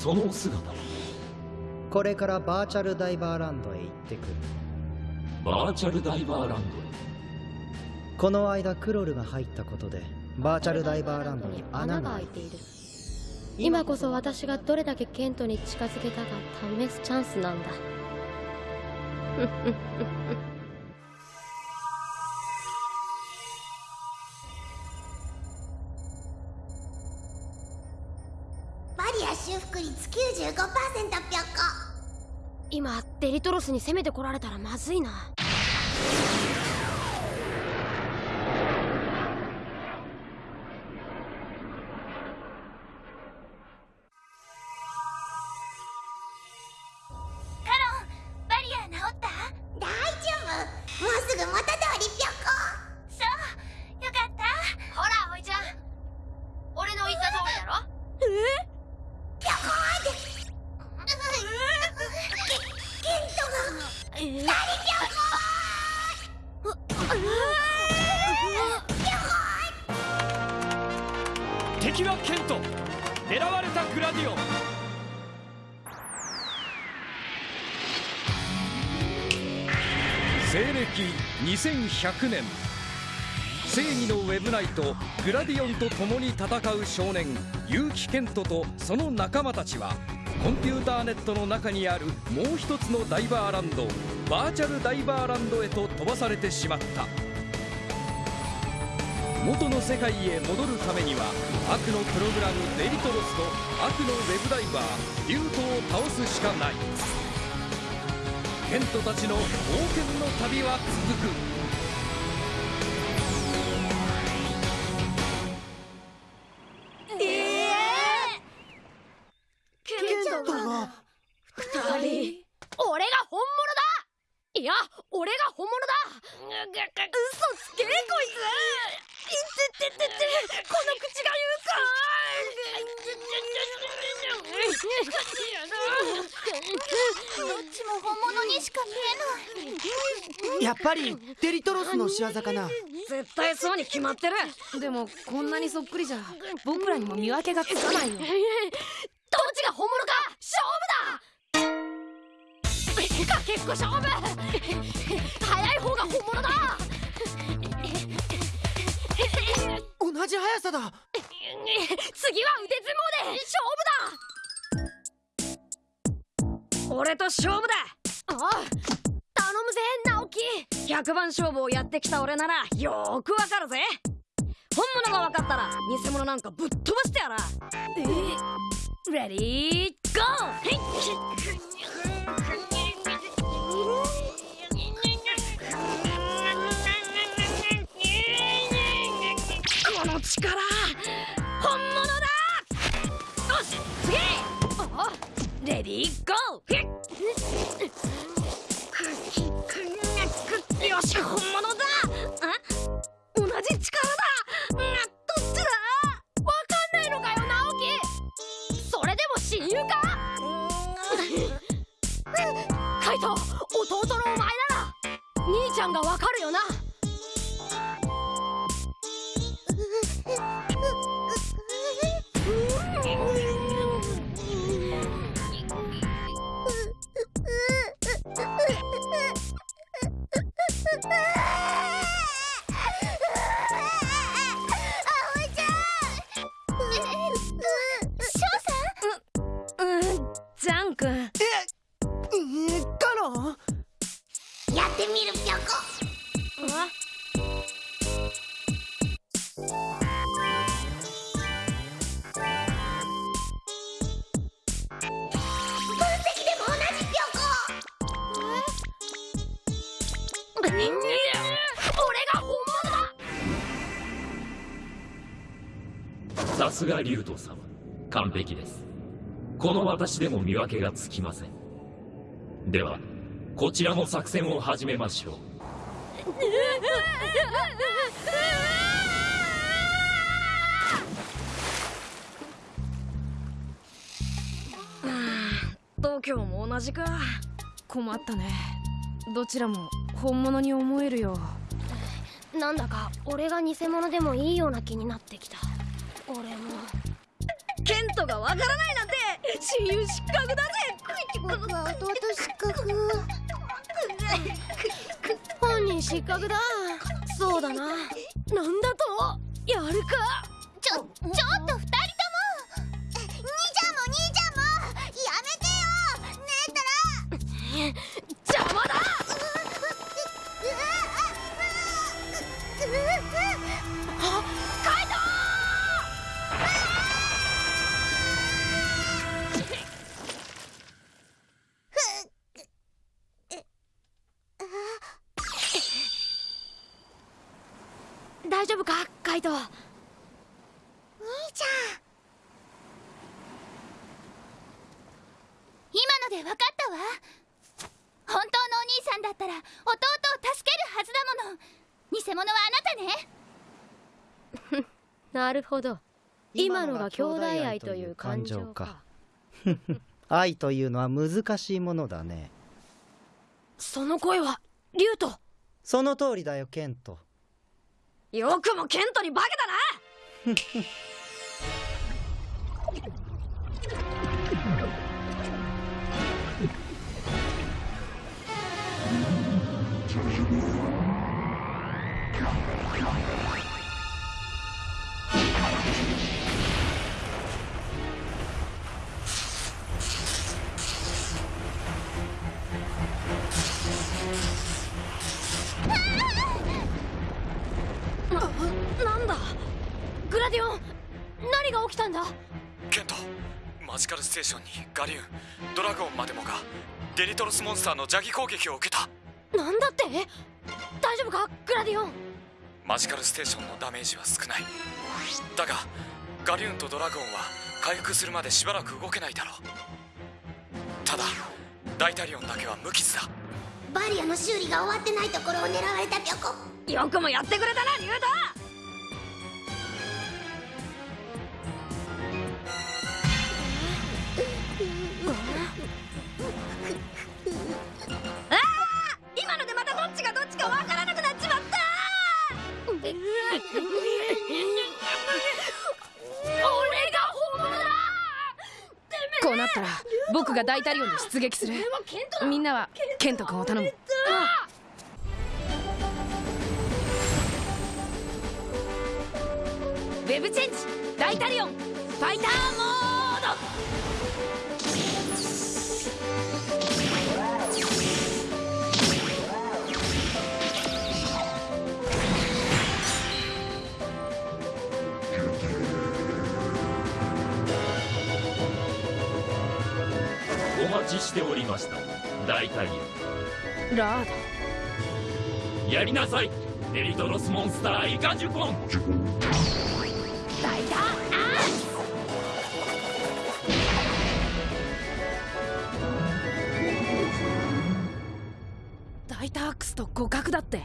その姿。はこれからバーチャルダイバーランドへ行ってくる。バーチャルダイバーランドへ。この間クロルが入ったことでバーチャルダイバーランドに穴穴がが開いて開いている。今こそ私がどれだけケントに近づけたか試すチャンスなんだ今デリトロスに攻めてこられたらまずいな。敵はケント狙われたグラディオン。西暦2100年。正義のウェブナイトグラディオンと共に戦う少年結城ケントとその仲間たちはコンピューターネットの中にあるもう一つのダイバーランドバーチャルダイバーランドへと飛ばされてしまった。元の世界へ戻るためには悪のプログラムデリトロスと悪のウェブダイバーリュートを倒すしかない。ケントたちの冒険の旅は続く。ぱりデリトロスの仕業かな。絶対そうに決まってる。でもこんなにそっくりじゃ僕らにも見分けがつかないよ。どっちが本物か勝負だ。かけっこ勝負。早い方が本物だ。同じ速さだ。次は腕相撲で勝負だ。俺と勝負だ。ああ。頼むぜ直樹。100番勝負をやってきた俺ならよーくわかるぜ。本物が分かったら偽物なんかぶっ飛ばしてやら。え？レディーゴーこの力本物だ！よし次！レディーゴーすが竜斗様。完璧です。この私でも見分けがつきません。ではこちらも作戦を始めましょう。東京も同じか。困ったね。どちらも本物に思えるよなんだか俺が偽物でもいいような気になってきた俺も。ケントがわからないなんて。親友失格だぜ。僕は弟失格本人失格だそうだななんだとやるかちょちょっと二人カイト兄ちゃん。今ので分かったわ。本当のお兄さんだったら弟を助けるはずだもの。偽物はあなたね。なるほど。今のが兄弟愛という感情か。愛というのは難しいものだね。その声はリュウトその通りだよケントよくもケントに化けたな！ジカルステーションにガリューンドラゴンまでもがデリトロスモンスターの邪気攻撃を受けた。なんだって？大丈夫か？グラディオン。マジカルステーションのダメージは少ない。だがガリューンとドラゴンは回復するまでしばらく動けないだろう。ただダイタリオンだけは無傷だ。バリアの修理が終わってないところを狙われたピョコ。よくもやってくれたなリュウトが大タリオンで出撃する。みんなはケント君を頼むお待ちしておりました。大体。ラーやりなさい。デリトロスモンスターイカジュポン大胆ド大タークスと互角だって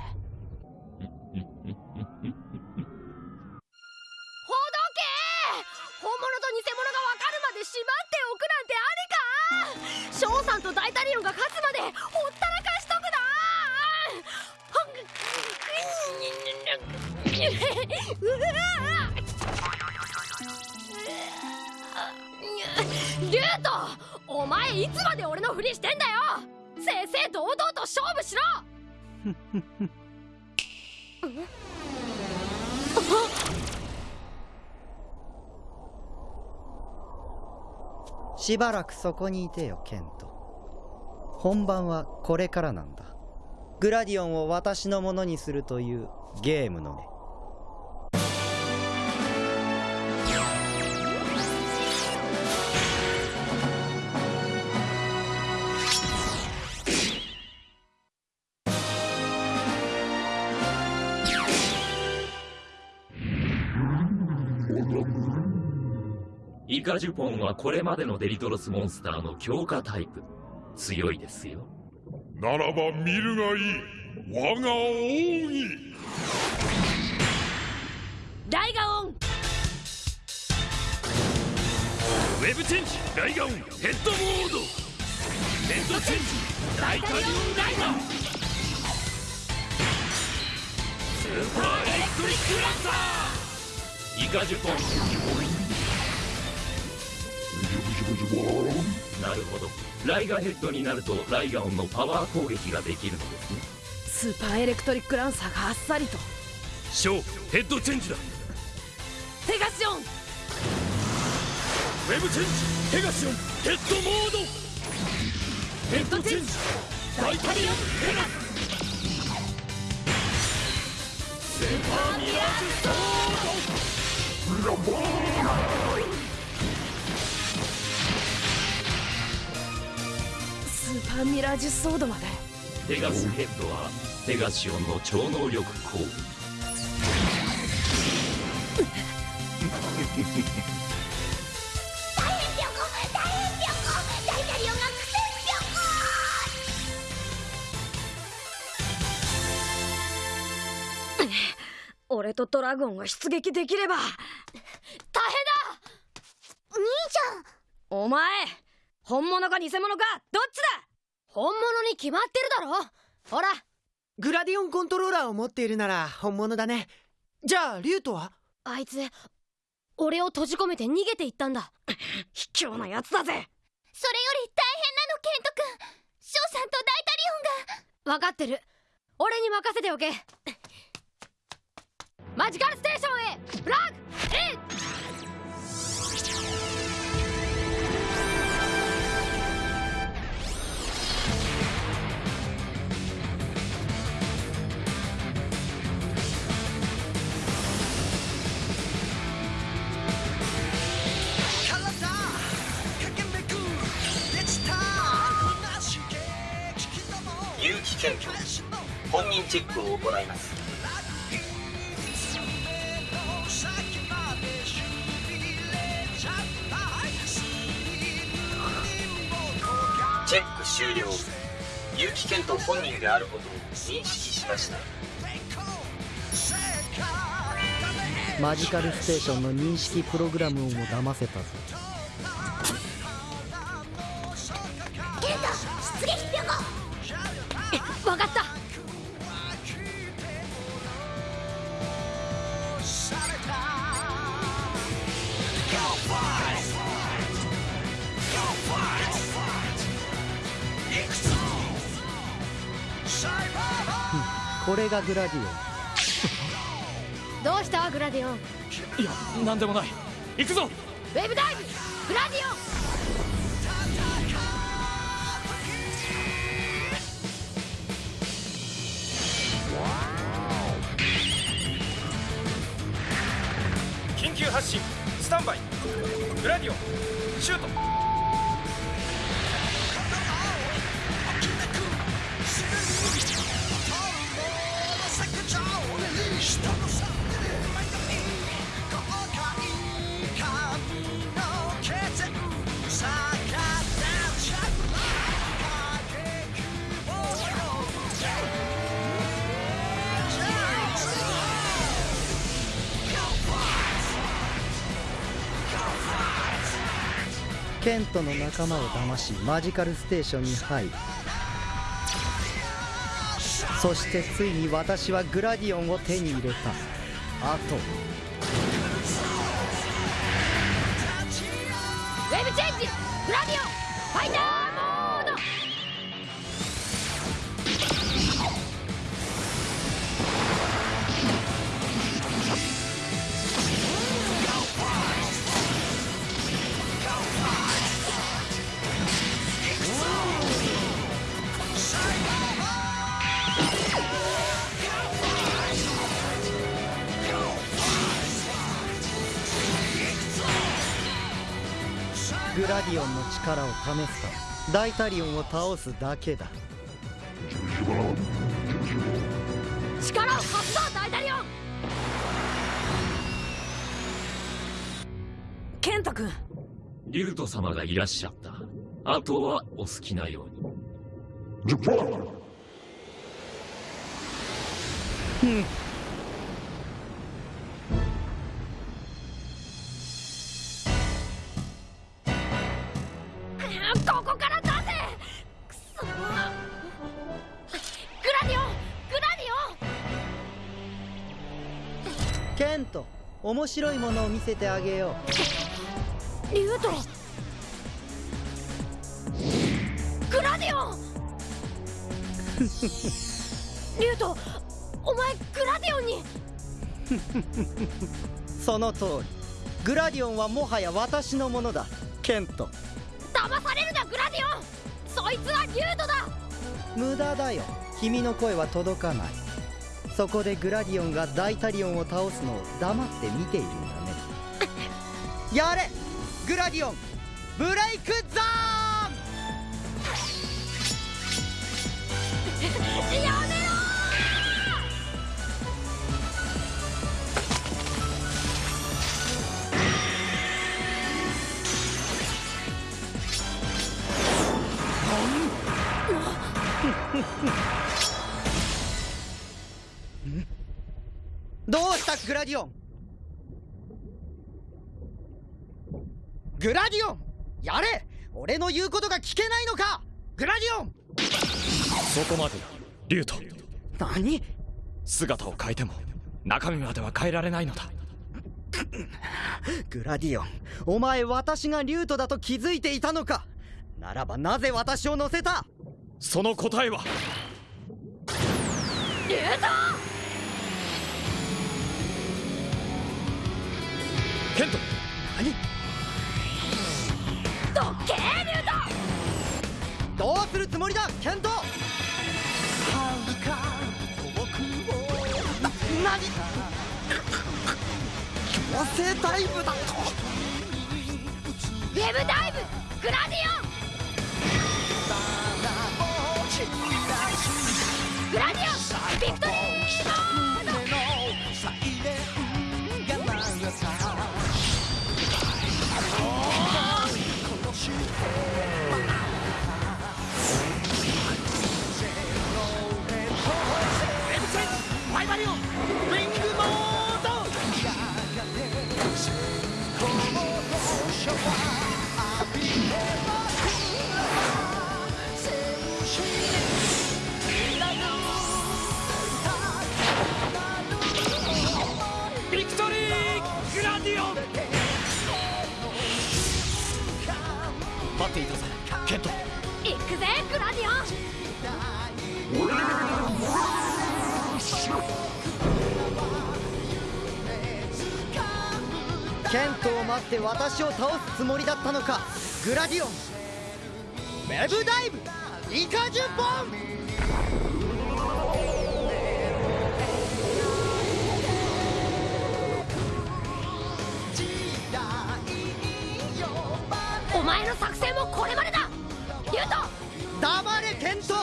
なリュウトお前いつまで俺のふりしてんだよ正々堂々と勝負しろしばらくそこにいてよケント。本番はこれからなんだ。グラディオンを私のものにするというゲームのねカジュポンはこれまでのデリトロスモンスターの強化タイプ。強いですよ。ならば見るがいい。我が奥義ライガオン。ウェブチェンジライガオンヘッドモード。ヘッドチェンジダイタリオンライガースーパーエレクトリックランサイカジュポンなるほど。ライガヘッドになるとライガオンのパワー攻撃ができるのですね。スーパーエレクトリックランサーがあっさりと。ーショーヘッドチェンジだ。ペガシオン。ウェブチェンジ。ペガシオン。ヘッドモード。ヘッドチェンジ。ダイタリオンペガスーパーミラージュソスーパーミラージュソードまで。ペガスヘッドはペガシオンの超能力大変ぴょこ大変ぴょこ大タリオンが苦戦ぴょこ俺とドラゴンが出撃できれば。大変だ。兄ちゃん。お前本物か偽物かどっちだ？本物に決まってるだろ。ほら。グラディオンコントローラーを持っているなら本物だね。じゃあリュウトは？あいつ俺を閉じ込めて逃げていったんだ。卑怯なやつだぜ。それより大変なのケント君ショウさんと大タリオンが。分かってる。俺に任せておけ。マジカルステーションへ。フラッグえ有機検挙本人チェックを行います。チェック終了。有機検討本人であることを認識しました。マジカルステーションの認識プログラムをも騙せたぞ。これがグラディオン。どうしたグラディオン？いやなんでもない。行くぞ！ウェブダイブ！グラディオン！緊急発進。スタンバイ。グラディオン。シュートテントの仲間を騙しマジカルステーションに入るそしてついに私はグラディオンを手に入れた。あとグラディオンの力を試すとダイタリオンを倒すだけだ。力を貸すぞダイタリオン！ケント君。リュウト様がいらっしゃった。あとはお好きなように。うんケント面白いものを見せてあげよリュウトグラディオン リュウトお前グラディオンに。う その通り。グラディオンはもはや私のものだ。ケント。騙されるなグラディオン。そいつはリュウトだ。無駄だよ。君の声は届かないそこでグラディオンがダイタリオンを倒すのを黙って見ているんだね。やれグラディオンブレイクザーどうしたグラディオン？グラディオンやれ！俺の言うことが聞けないのか！グラディオン！そこまでだリュウト何？姿を変えても中身までは変えられないのだ。グラディオンお前私がリュートだと気づいていたのか？ならばなぜ私を乗せた？その答えは？リュウトケント。何？どっけーリュウトどうするつもりだケント。何強制ダイブだと。ウェブダイブグラディオン。グラディオンビクトリー私を倒すつもりだったのかグラディオンウェブダイブイカ10本お前の作戦もこれまでだ。リュウト。黙れケント。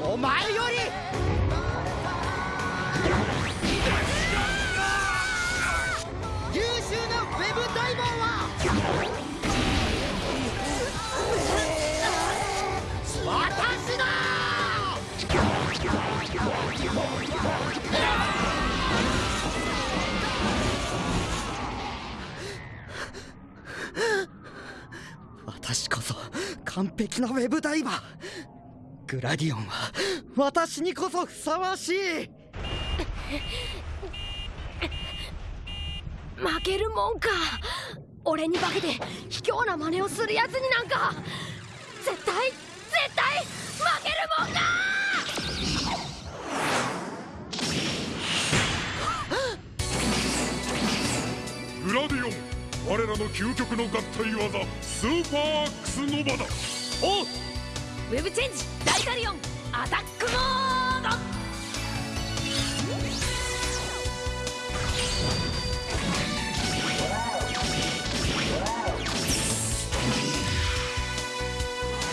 お前より完璧なウェブダイバー。グラディオンは私にこそふさわしい。負けるもんか。俺に化けて卑怯な真似をするやつになんか。究極の合体技スーパーアックスノバだ。おうウェブチェンジダイタリオンアタックモード。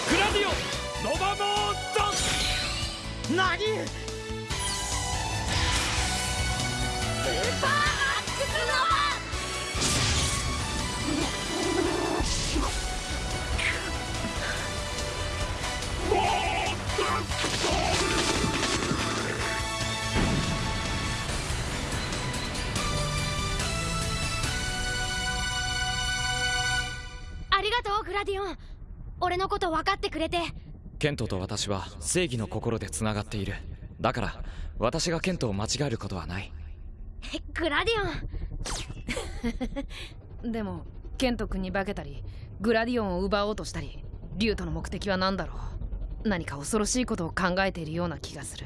グラディオンノバモード。何？ラディオン俺のこと分かってくれて。ケントと私は正義の心でつながっている。だから私がケントを間違えることはない。グラディオン。でもケント君に化けたりグラディオンを奪おうとしたりリュウトの目的は何だろう。何か恐ろしいことを考えているような気がする。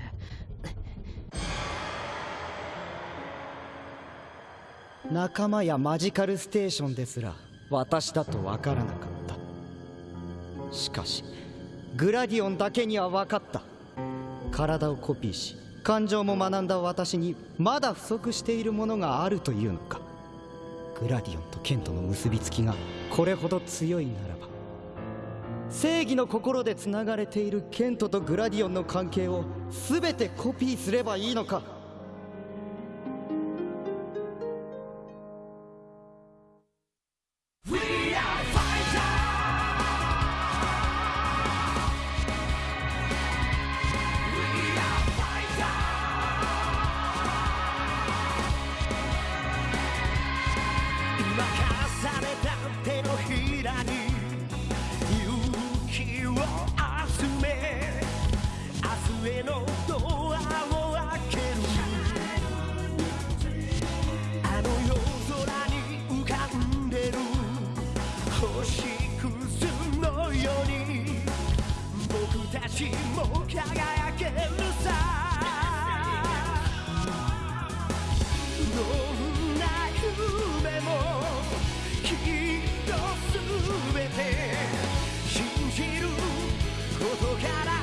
仲間やマジカルステーションですら私だと分からなかったしかしグラディオンだけには分かった。体をコピーし感情も学んだ私にまだ不足しているものがあるというのか。グラディオンとケントの結びつきがこれほど強いならば。正義の心でつながれているケントとグラディオンの関係を全てコピーすればいいのか。上のドアを開けるあの夜空に浮かんでる星屑のように僕たちも輝けるさ。ことから。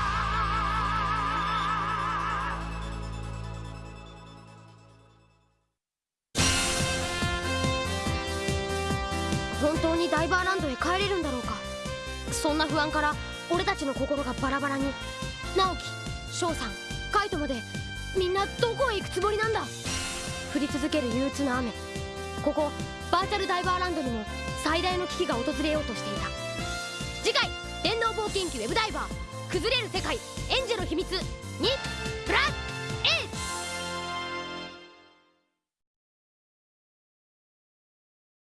そんな不安から俺たちの心がバラバラに。直樹翔さんカイトまでみんなどこへ行くつもりなんだ？降り続ける憂鬱な雨。ここバーチャルダイバーランドにも最大の危機が訪れようとしていた。次回電脳冒険記ウェブダイバー。崩れる世界エンジェの秘密に。